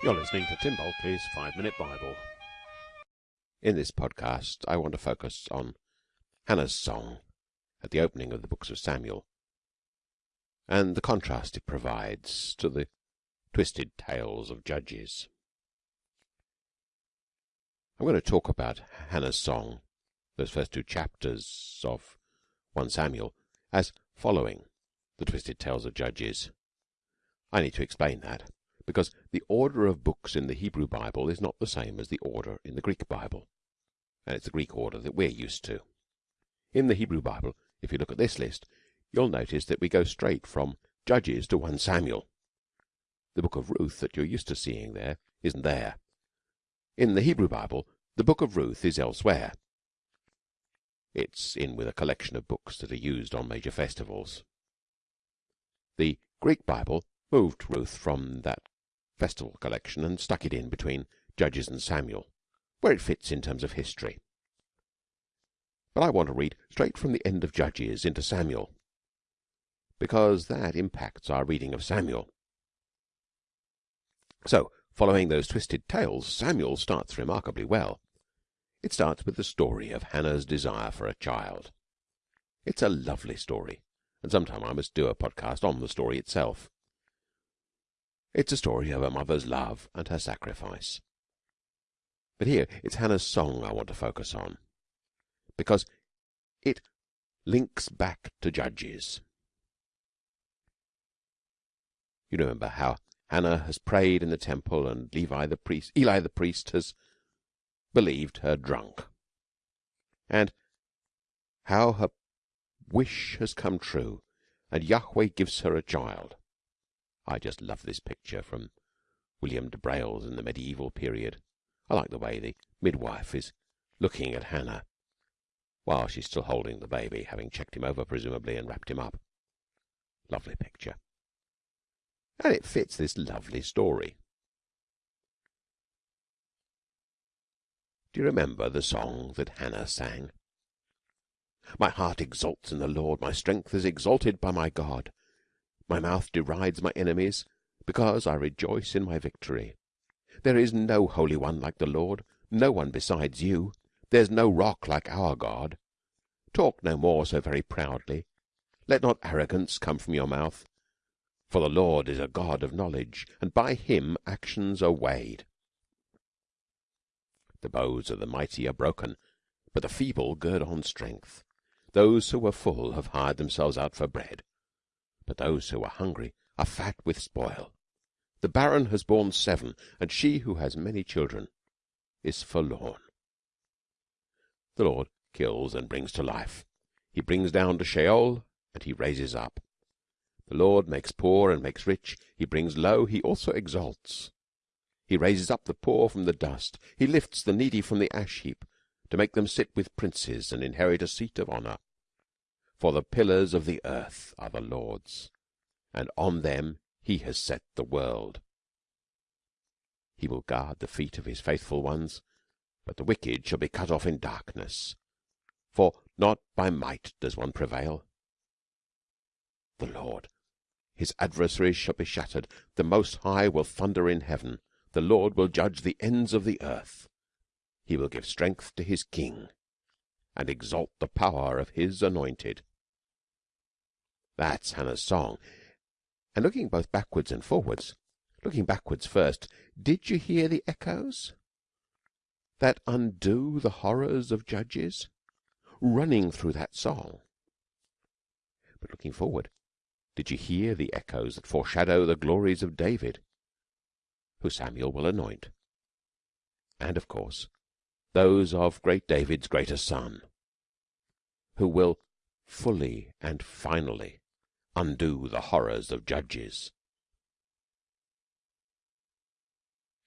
You're listening to Tim Bulkeley's Five Minute Bible. In this podcast, I want to focus on Hannah's song at the opening of the books of Samuel and the contrast it provides to the twisted tales of judges. I'm going to talk about Hannah's song, those first two chapters of 1 Samuel, as following the twisted tales of judges. I need to explain that because the order of books in the Hebrew Bible is not the same as the order in the Greek Bible, and it's the Greek order that we're used to. In the Hebrew Bible, if you look at this list, you'll notice that we go straight from Judges to 1 Samuel. The book of Ruth that you're used to seeing there isn't there. In the Hebrew Bible, the book of Ruth is elsewhere. It's in with a collection of books that are used on major festivals. The Greek Bible moved Ruth from that festival collection and stuck it in between Judges and Samuel, where it fits in terms of history. But I want to read straight from the end of Judges into Samuel, because that impacts our reading of Samuel. So, following those twisted tales, Samuel starts remarkably well. It starts with the story of Hannah's desire for a child. It's a lovely story, and sometime I must do a podcast on the story itself. It's a story of a mother's love and her sacrifice. But here it's Hannah's song I want to focus on, because it links back to Judges. You remember how Hannah has prayed in the temple and Levi the priest, Eli the priest has believed her drunk, and how her wish has come true and Yahweh gives her a child. I just love this picture from William de Brailes in the medieval period. I like the way the midwife is looking at Hannah while she's still holding the baby, having checked him over presumably and wrapped him up. Lovely picture. And it fits this lovely story. Do you remember the song that Hannah sang? My heart exults in the Lord, my strength is exalted by my God. My mouth derides my enemies, because I rejoice in my victory. There is no holy one like the Lord, no one besides you. There's no rock like our God. Talk no more so very proudly. Let not arrogance come from your mouth. For the Lord is a God of knowledge, and by him actions are weighed. The bows of the mighty are broken, but the feeble gird on strength. Those who were full have hired themselves out for bread but those who are hungry are fat with spoil. The barren has borne seven, and she who has many children is forlorn. The Lord kills and brings to life. He brings down to Sheol, and he raises up. The Lord makes poor and makes rich. He brings low, he also exalts. He raises up the poor from the dust. He lifts the needy from the ash heap, to make them sit with princes and inherit a seat of honour. For the pillars of the earth are the Lord's, and on them he has set the world. He will guard the feet of his faithful ones, but the wicked shall be cut off in darkness. For not by might does one prevail. The Lord, his adversaries shall be shattered. The Most High will thunder in heaven. The Lord will judge the ends of the earth. He will give strength to his king, and exalt the power of his anointed. That's Hannah's song. And looking both backwards and forwards, looking backwards first, did you hear the echoes that undo the horrors of Judges running through that song? But looking forward, did you hear the echoes that foreshadow the glories of David, who Samuel will anoint? And, of course, those of great David's greater son, who will fully and finally undo the horrors of Judges.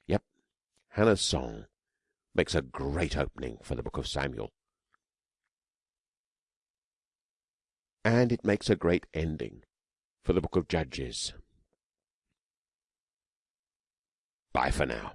Yep, Hannah's song makes a great opening for the book of Samuel. And it makes a great ending for the book of Judges. Bye for now.